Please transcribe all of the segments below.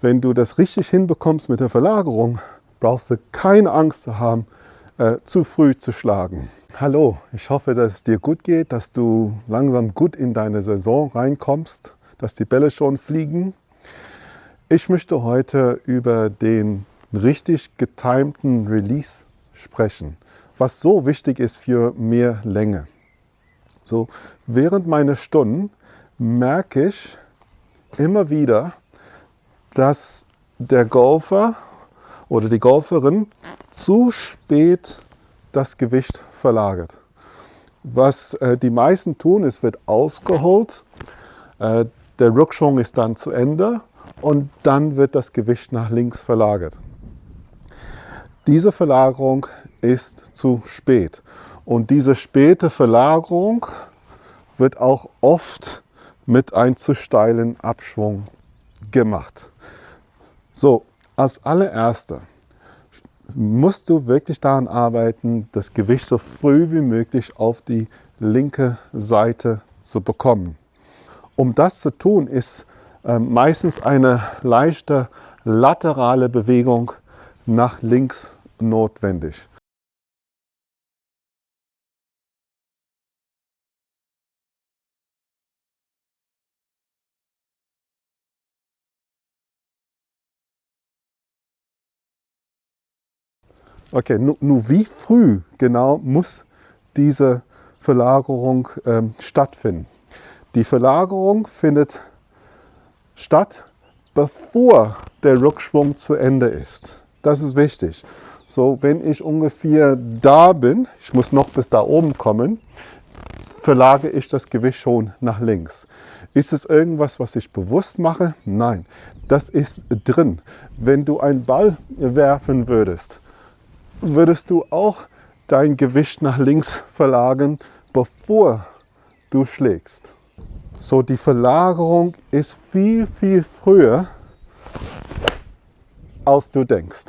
wenn du das richtig hinbekommst mit der Verlagerung, brauchst du keine Angst zu haben, äh, zu früh zu schlagen. Hallo, ich hoffe, dass es dir gut geht, dass du langsam gut in deine Saison reinkommst, dass die Bälle schon fliegen. Ich möchte heute über den richtig getimten Release sprechen, was so wichtig ist für mehr Länge. So, während meiner Stunden merke ich immer wieder, dass der Golfer oder die Golferin zu spät das Gewicht verlagert. Was äh, die meisten tun, es wird ausgeholt, äh, der Rückschwung ist dann zu Ende und dann wird das Gewicht nach links verlagert. Diese Verlagerung ist zu spät und diese späte Verlagerung wird auch oft mit einem zu steilen Abschwung gemacht. So, als allererster musst du wirklich daran arbeiten, das Gewicht so früh wie möglich auf die linke Seite zu bekommen. Um das zu tun, ist äh, meistens eine leichte laterale Bewegung nach links notwendig. Okay, nur, wie früh genau muss diese Verlagerung ähm, stattfinden? Die Verlagerung findet statt, bevor der Rückschwung zu Ende ist. Das ist wichtig. So, wenn ich ungefähr da bin, ich muss noch bis da oben kommen, verlage ich das Gewicht schon nach links. Ist es irgendwas, was ich bewusst mache? Nein, das ist drin. Wenn du einen Ball werfen würdest, würdest du auch dein Gewicht nach links verlagern, bevor du schlägst. So, die Verlagerung ist viel, viel früher, als du denkst.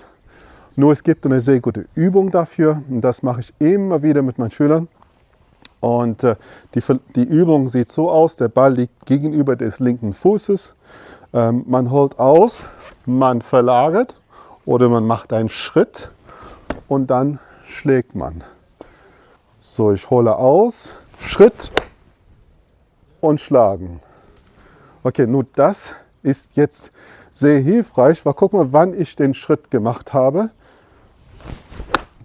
Nur es gibt eine sehr gute Übung dafür und das mache ich immer wieder mit meinen Schülern. Und äh, die, die Übung sieht so aus, der Ball liegt gegenüber des linken Fußes. Ähm, man holt aus, man verlagert oder man macht einen Schritt und dann schlägt man. So, ich hole aus, Schritt und schlagen. Okay, nur das ist jetzt sehr hilfreich, weil guck mal, wann ich den Schritt gemacht habe.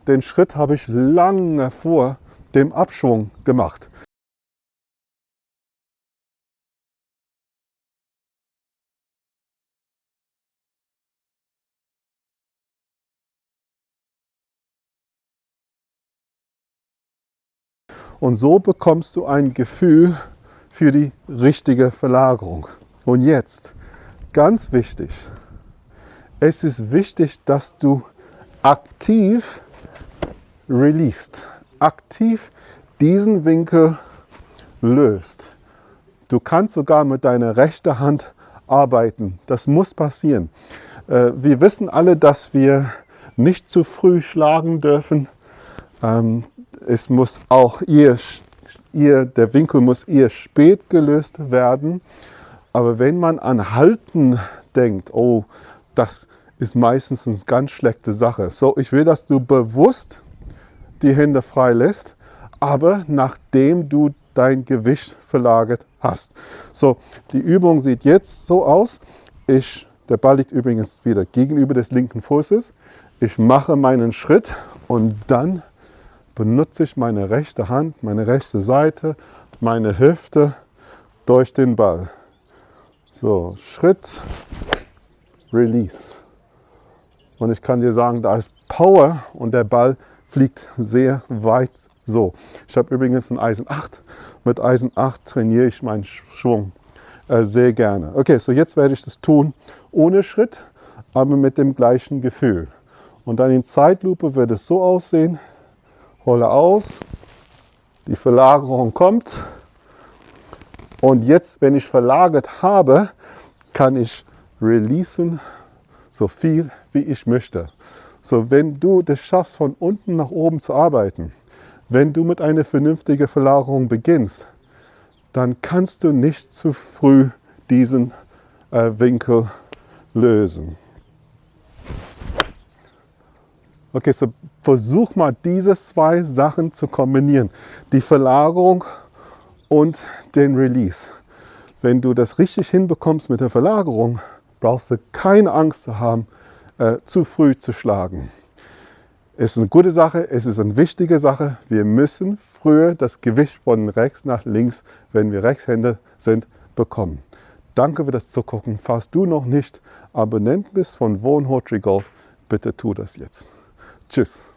Den Schritt habe ich lange vor dem Abschwung gemacht. Und so bekommst du ein Gefühl für die richtige Verlagerung. Und jetzt, ganz wichtig, es ist wichtig, dass du aktiv released, aktiv diesen Winkel löst. Du kannst sogar mit deiner rechten Hand arbeiten. Das muss passieren. Äh, wir wissen alle, dass wir nicht zu früh schlagen dürfen. Es muss auch ihr, ihr, der Winkel muss eher spät gelöst werden. Aber wenn man an Halten denkt, oh, das ist meistens eine ganz schlechte Sache. So, ich will, dass du bewusst die Hände frei lässt, aber nachdem du dein Gewicht verlagert hast. So, die Übung sieht jetzt so aus. Ich, der Ball liegt übrigens wieder gegenüber des linken Fußes. Ich mache meinen Schritt und dann benutze ich meine rechte Hand, meine rechte Seite, meine Hüfte durch den Ball. So, Schritt, Release. Und ich kann dir sagen, da ist Power und der Ball fliegt sehr weit so. Ich habe übrigens ein Eisen 8. Mit Eisen 8 trainiere ich meinen Schwung äh, sehr gerne. Okay, so jetzt werde ich das tun ohne Schritt, aber mit dem gleichen Gefühl. Und dann in Zeitlupe wird es so aussehen hole aus, die Verlagerung kommt und jetzt, wenn ich verlagert habe, kann ich releasen, so viel wie ich möchte. So, wenn du das schaffst, von unten nach oben zu arbeiten, wenn du mit einer vernünftigen Verlagerung beginnst, dann kannst du nicht zu früh diesen äh, Winkel lösen. Okay, so versuch mal diese zwei Sachen zu kombinieren. Die Verlagerung und den Release. Wenn du das richtig hinbekommst mit der Verlagerung, brauchst du keine Angst zu haben, äh, zu früh zu schlagen. Es ist eine gute Sache, es ist eine wichtige Sache. Wir müssen früher das Gewicht von rechts nach links, wenn wir Rechtshänder sind, bekommen. Danke für das Zugucken. Falls du noch nicht Abonnent bist von Wohnhotri Golf, bitte tu das jetzt. Tschüss.